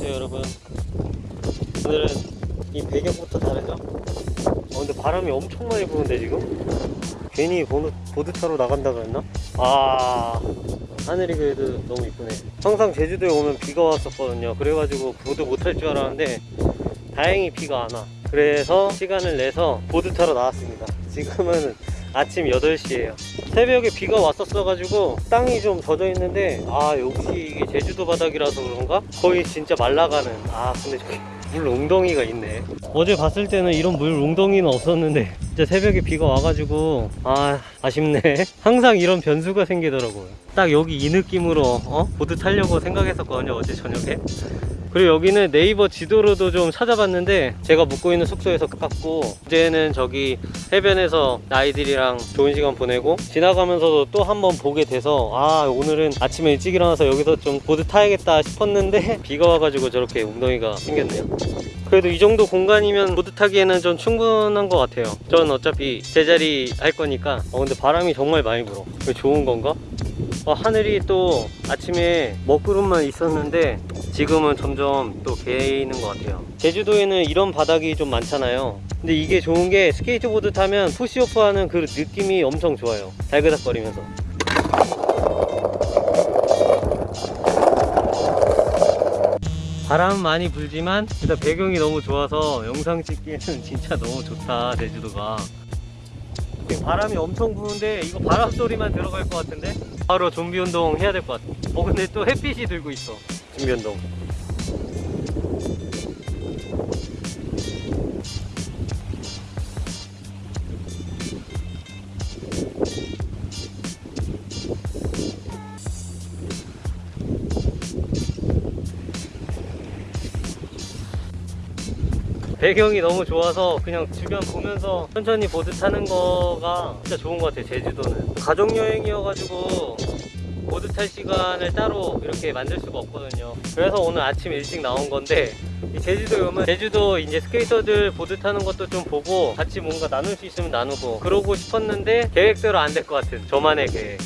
안녕하세요 여러분 오늘은 이 배경부터 다르죠? 어, 근데 바람이 엄청 많이 부는데 지금? 괜히 보드, 보드 타러 나간다 그랬나? 아 하늘이 그래도 너무 이쁘네 항상 제주도에 오면 비가 왔었거든요 그래가지고 보드 못탈줄 알았는데 다행히 비가 안와 그래서 시간을 내서 보드 타러 나왔습니다 지금은 아침 8시에요 새벽에 비가 왔었어 가지고 땅이 좀 젖어 있는데 아 역시 이게 제주도 바닥이라서 그런가? 거의 진짜 말라가는 아 근데 저기 물 웅덩이가 있네. 어제 봤을 때는 이런 물 웅덩이는 없었는데 진짜 새벽에 비가 와가지고 아 아쉽네. 항상 이런 변수가 생기더라고요. 딱 여기 이 느낌으로 어? 보드 타려고 생각했었거든요 어제 저녁에. 그리고 여기는 네이버 지도로도 좀 찾아봤는데 제가 묵고 있는 숙소에서 가깝고 어제는 저기 해변에서 아이들이랑 좋은 시간 보내고 지나가면서도 또 한 번 보게 돼서 아 오늘은 아침에 일찍 일어나서 여기서 좀 보드 타야겠다 싶었는데 비가 와가지고 저렇게 웅덩이가 생겼네요 그래도 이 정도 공간이면 보드 타기에는 좀 충분한 것 같아요. 전 어차피 제자리 할 거니까. 어 근데 바람이 정말 많이 불어. 좋은 건가? 어, 하늘이 또 아침에 먹구름만 있었는데 지금은 점점 또 개이는 것 같아요. 제주도에는 이런 바닥이 좀 많잖아요. 근데 이게 좋은 게 스케이트보드 타면 push off 하는 그 느낌이 엄청 좋아요. 달그닥거리면서 바람 많이 불지만 일단 배경이 너무 좋아서 영상 찍기에는 진짜 너무 좋다 제주도가. 바람이 엄청 부는데 이거 바람 소리만 들어갈 것 같은데? 바로 좀비 운동 해야 될 것 같아. 어 근데 또 햇빛이 들고 있어. 좀비 운동 배경이 너무 좋아서 그냥 주변 보면서 천천히 보드 타는 거가 진짜 좋은 것 같아요 제주도는. 가족여행이어가지고 보드 탈 시간을 따로 이렇게 만들 수가 없거든요. 그래서 오늘 아침 일찍 나온 건데 이 제주도에 오면 제주도 이제 스케이터들 보드 타는 것도 좀 보고 같이 뭔가 나눌 수 있으면 나누고 그러고 싶었는데 계획대로 안 될 것 같은 저만의 계획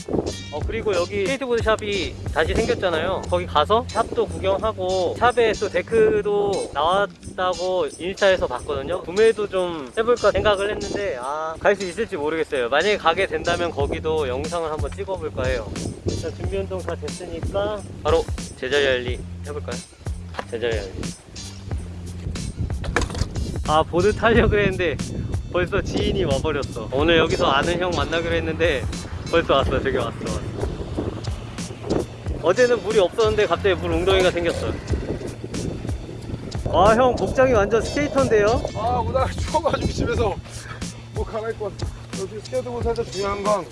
어 그리고 여기 스케이트보드 shop이 다시 생겼잖아요. 거기 가서 shop도 구경하고 shop에 또 deck도 나왔다고 인스타에서 봤거든요. 구매도 좀 해볼까 생각을 했는데 아 갈 수 있을지 모르겠어요. 만약에 가게 된다면 거기도 영상을 한번 찍어볼까 해요. 일단 준비 운동 다 됐으니까 바로 제자리 알리 해볼까요? 제자리 알리 아 보드 타려고 그랬는데 벌써 지인이 와버렸어 오늘 여기서 아는 형 만나기로 했는데 벌써 왔어 저기 왔어 어제는 물이 없었는데 갑자기 물 웅덩이가 생겼어 아 형 복장이 완전 스케이터인데요? 아 오늘 추워가지고 집에서 뭐 갈아입고 왔어 여기 스케이트보드에서 중요한 건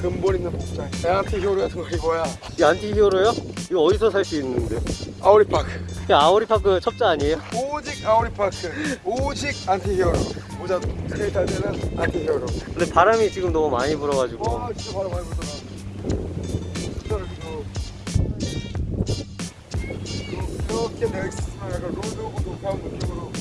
근본 있는 복장 에안티 히어로 같은 거 입어야 이 안티 히어로요? 이거 어디서 살 수 있는데? 아우리파크. 이 아오리파크 첩자 아니에요? 오직 아우리파크. 오직 안티 히어로. 모자 스케이트 할 때는 안티 히어로. 근데 바람이 지금 너무 많이 불어가지고. 와 진짜 바로 많이 그리고 그렇게 내가 있으면 약간 로드 오브 녹화한 느낌으로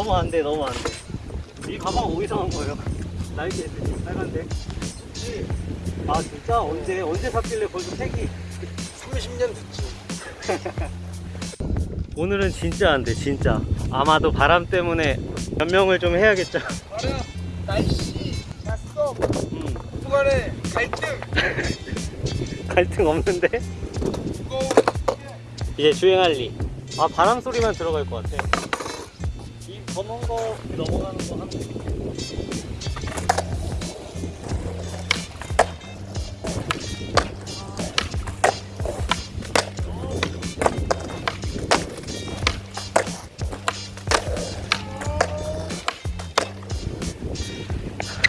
너무 안 돼, 너무 안 돼. 이 가방 어디서 한 거예요? 나이키 SG 빨간데. 아 진짜 언제 언제 샀길래 벌써 색이 30년 됐지 오늘은 진짜 안 돼, 진짜. 아마도 바람 때문에 변명을 좀 해야겠죠. 바람, 날씨, 낯섦, 음, 부간의 갈등, 갈등 없는데 이제 주행할 리. 아 바람 소리만 들어갈 것 같아 이 검은 거 넘어가는 거 하면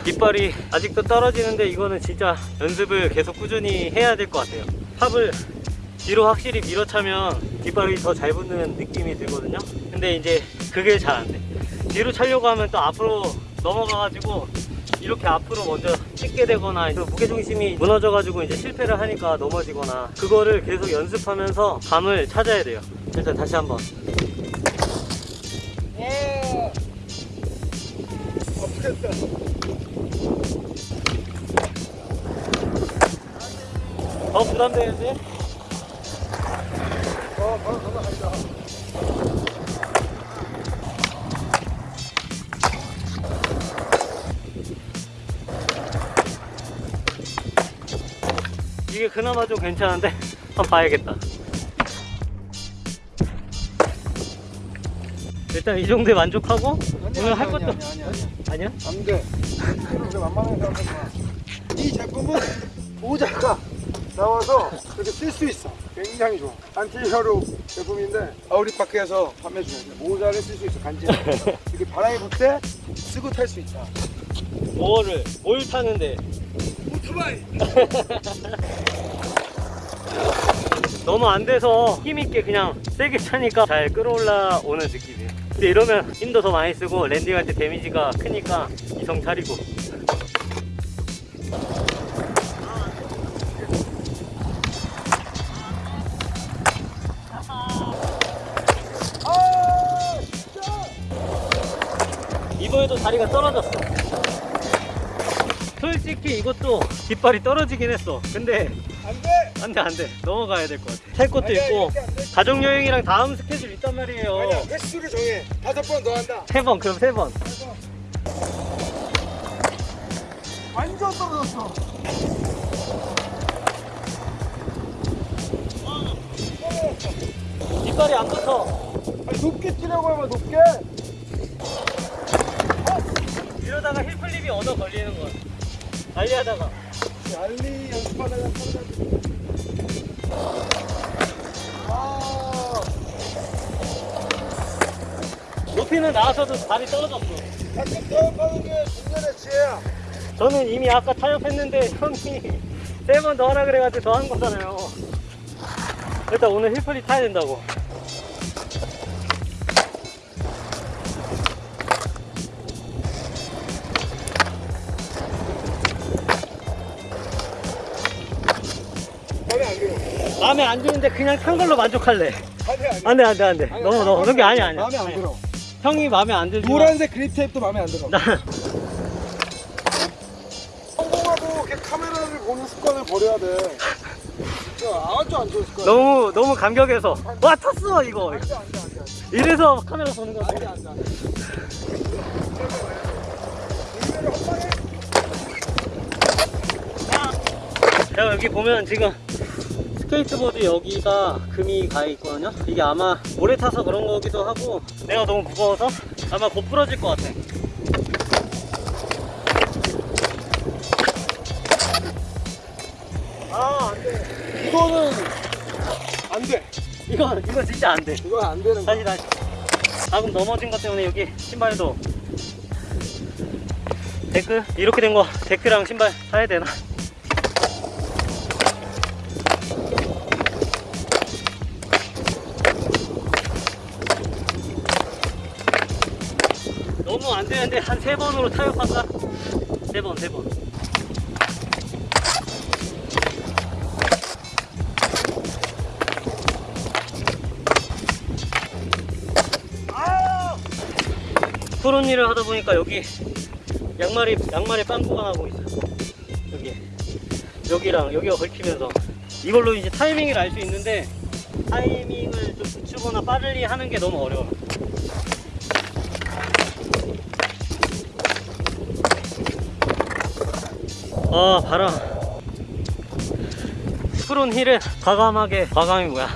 깃발이 아직도 떨어지는데 이거는 진짜 연습을 계속 꾸준히 해야 될 것 같아요. 팝을 뒤로 확실히 밀어차면 깃발이 더 잘 붙는 느낌이 들거든요. 근데 이제 그게 잘 안돼 뒤로 차려고 하면 또 앞으로 넘어가가지고 이렇게 앞으로 먼저 찍게 되거나 또 무게중심이 무너져가지고 이제 실패를 하니까 넘어지거나 그거를 계속 연습하면서 감을 찾아야 돼요 일단 다시 한번 와. 아프겠다. 더 부담되는데? 이게 그나마 좀 괜찮은데 한번 봐야겠다 일단 이 정도에 만족하고 오늘 할 것도 아니, 아니, 아니. 아니야? 안 돼. 이렇게 만만하게 생각하지 마. 이 제품은 모자가 나와서 이렇게 쓸 수 있어. 굉장히 좋아. Anti Hero 제품인데 아우리파크에서 판매 중이야. 모자를 쓸 수 있어. 간지. 이렇게 바람이 불 때 쓰고 탈 수 있다. 뭐를 뭘 타는데 오토바이. 너무 안 돼서 힘있게 그냥 세게 차니까 잘 끌어올라 오는 느낌이에요 근데 이러면 힘도 더 많이 쓰고 landing할 때 damage가 크니까 이성 차리고. 이번에도 다리가 떨어졌어 솔직히 이것도 깃발이 떨어지긴 했어 근데 안 돼. 안돼 안돼 넘어가야 될 것 같아 탈 것도 아니야, 있고. 가족여행이랑 다음 스케줄 있단 말이에요 아니야, 횟수를 정해. 다섯 번 더 한다. 세 번 그럼 세번 완전 떨어졌어. 깃발이 안 붙어 아니, 높게 뛰라고 하면 높게. 이러다가 힐플립이 얻어 걸리는 거야 달리하다가 알리 연습하다가. 아, 높이는 나와서도 발이 떨어졌어 가끔 타협하는 게 중년의 지혜야. 저는 이미 아까 타협했는데 형이 세 번 더 하라 그래가지고 더 한 거잖아요 일단 오늘 힐플립 타야 된다고 마음에 안 드는데 그냥 탄 걸로 만족할래 안. 안돼 안돼 안돼 너무 너무 그게 아니야 아니야 마음에 안 들어. 형이 마음에 안 들지 노란색 그립 테이프도 마음에 안 들어. 나 성공하고 이렇게 카메라를 보는 습관을 버려야 돼. 진짜 아주 안 좋은 습관. 너무 너무 감격해서 와 탔어 이거 안 돼, 안 돼, 안 돼. 안 돼. 이래서 카메라 보는 안 돼, 건데 안 돼, 안 돼. 이거를 한 방에 자 여기 보면 지금 스케이트보드 여기가 금이 가 있거든요 이게 아마 오래 타서 그런 거기도 하고 내가 너무 무거워서 아마 곧 부러질 것 같아 아, 안 돼. 이거는 안 돼. 이거 이거 진짜 안돼 이건 안 되는 거야. 다시 다시 방금 넘어진 것 때문에 여기 신발도 데크 이렇게 된 거 데크랑 신발 사야 되나 한 세 번으로 타협할까? 세 번, 세 번. 푸른 일을 하다 보니까 여기 양말이 양말에 빵꾸가 나고 있어. 여기 여기랑 여기가 걸치면서 이걸로 이제 타이밍을 알 수 있는데 타이밍을 좀 붙이거나 빠르게 하는 게 너무 어려워. 아 바람 푸른 힐을 과감하게 과감이 뭐야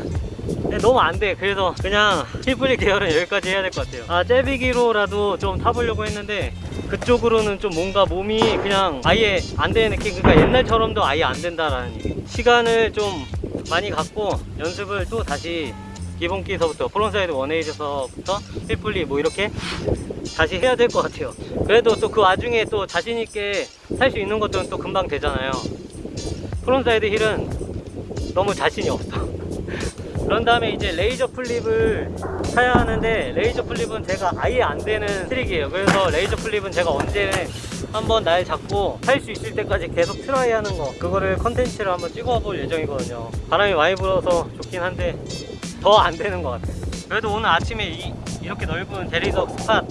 너무 안 돼. 그래서 그냥 힐플리 계열은 여기까지 해야 될 것 같아요. 아, 째비기로라도 좀 타보려고 했는데 그쪽으로는 좀 뭔가 몸이 그냥 아예 안 되는 느낌. 그러니까 옛날처럼도 아예 안 된다라는 얘기. 시간을 좀 많이 갖고 연습을 또 다시 기본기서부터 프론사이드 원에이드서부터 힐플리 뭐 이렇게 다시 해야 될 것 같아요. 그래도 또 그 와중에 또 자신 있게 할수 있는 것들은 또 금방 되잖아요. frontside heel은 너무 자신이 없어. 그런 다음에 이제 laser flip을 사야 하는데 laser flip은 제가 아예 안 되는 트릭이에요. 그래서 laser flip은 제가 언제 한번 날 잡고 할 수 있을 때까지 계속 try 하는 거 그거를 컨텐츠를 한번 찍어 볼 예정이거든요. 바람이 많이 불어서 좋긴 한데 더 안 되는 것 같아요. 그래도 오늘 아침에 이, 이렇게 넓은 대리석 spot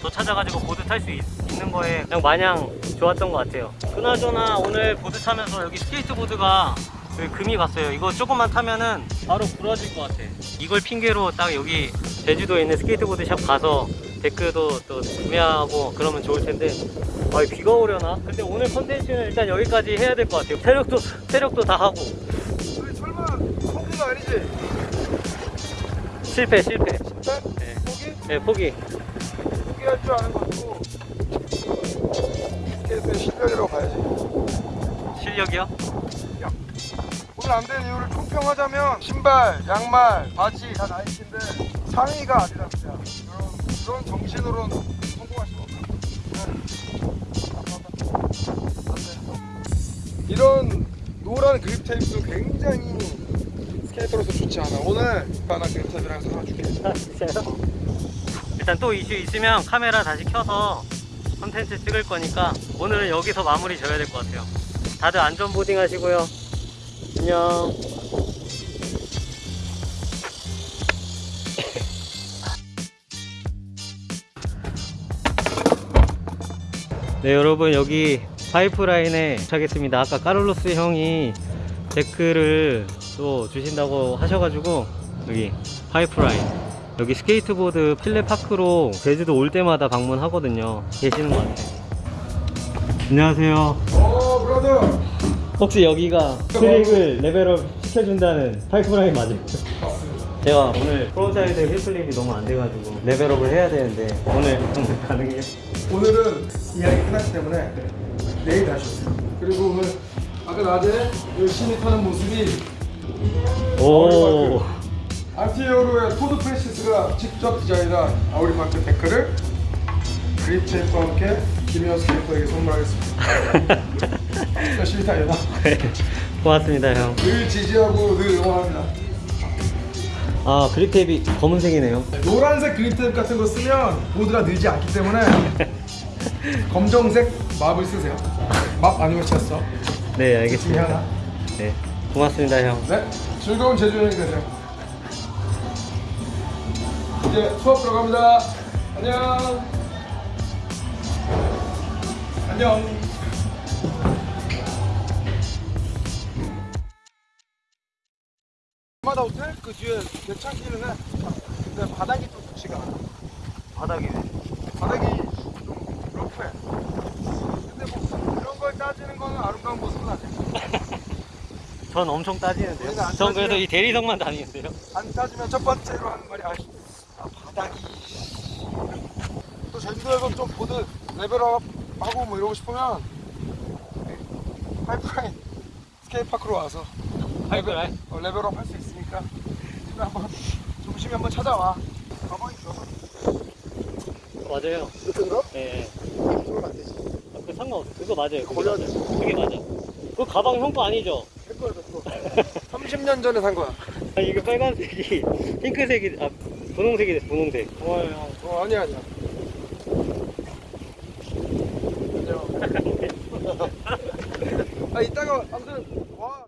더 찾아가지고 보드 탈 수 있는 거에 그냥 마냥 좋았던 것 같아요. 그나저나 오늘 보드 타면서 여기 스케이트보드가 여기 금이 갔어요. 이거 조금만 타면은 바로 부러질 것 같아. 이걸 핑계로 딱 여기 제주도에 있는 스케이트보드 샵 가서 데크도 또 구매하고 그러면 좋을 텐데 아 비가 오려나? 근데 오늘 컨텐츠는 일단 여기까지 해야 될 것 같아요. 체력도 체력도 다 하고 우리 설마 포기는 아니지? 실패 실패. 진짜? 네. 포기? 네 포기. 포기할 줄 아는 것도 스케이트의 실력이라고 봐야지 실력이요? 오늘 안 된 이유를 총평하자면 신발, 양말, 바지 다 나이키인데 상의가 아디다스야 그런, 그런 정신으로는 성공할 수가 없다 네. 이런 노란 그립 테이프도 굉장히 스케이터로서 좋지 않아 오늘 하나 그립 테이프랑 사줄게 아, 진짜요? 일단 또 이슈 있으면 카메라 다시 켜서 컨텐츠 찍을 거니까 오늘은 여기서 마무리 져야 될 것 같아요. 다들 안전 보딩 하시고요. 안녕. 네 여러분 여기 파이프라인에 도착했습니다 아까 까를로스 형이 데크를 또 주신다고 하셔가지고 여기 파이프라인 여기 스케이트보드 필레 파크로 제주도 올 때마다 방문하거든요. 계시는 것 같아요. 안녕하세요. 어 brother 혹시 여기가 트릭을 level up 시켜준다는 파이프라인 맞아요? 제가 오늘 frontside heelflip이 너무 안 돼가지고 level up을 해야 되는데 오늘 오늘 가능해요? 오늘은 이야기 끝났기 때문에 내일 다시 오세요. 그리고 오늘 아까 낮에 열심히 타는 모습이 오 Antihero의 Todd Francis가 직접 디자인한 아우리마크 데크를 그립 테이프와 함께 김현 스케이터에게 선물하겠습니다 열심히 타요 고맙습니다 형. 늘 지지하고 늘 응원합니다 아 그립 테이프 검은색이네요. 노란색 그립 테이프 같은 거 쓰면 보드가 늘지 않기 때문에 검정색 맙을 쓰세요 맙 아니면 쳤어 네 알겠습니다. 네 고맙습니다 형. 네 즐거운 제주 여행 되세요 이제 수업 들어갑니다. 안녕. 안녕. 마다 호텔 그 뒤에 괜찮기는 해. 근데 바닥이 좀 좋지가 않아. 바닥이 바닥이 좀 러프해 근데 뭐 그런 걸 따지는 거는 아름다운 모습은 아니야. 전 엄청 따지는데요. 전 그래도 이 대리석만 다니는데요. 안 따지면 첫 번째로 하는 말이 아, 아 바닥이 또 제주도에서 좀 보드 레벨업 하고 뭐 이러고 싶으면 파이프라인 스케이트파크로 와서 파이프라인? 어, level up 할 수 있으니까 집에 한번 조심히 한번 찾아와 가방이 좋아 맞아요. 같은 거? 네. 그러면 안 되지 아, 그 상관없어. 그거 맞아요. 그거 맞아요. 그게 맞아. 그 가방 형 거 아니죠? 내 거야 내 거 30년 전에 산 거야 아 이게 빨간색이 핑크색이 아 분홍색이 됐어 분홍색. 형. 어 아니야 아니야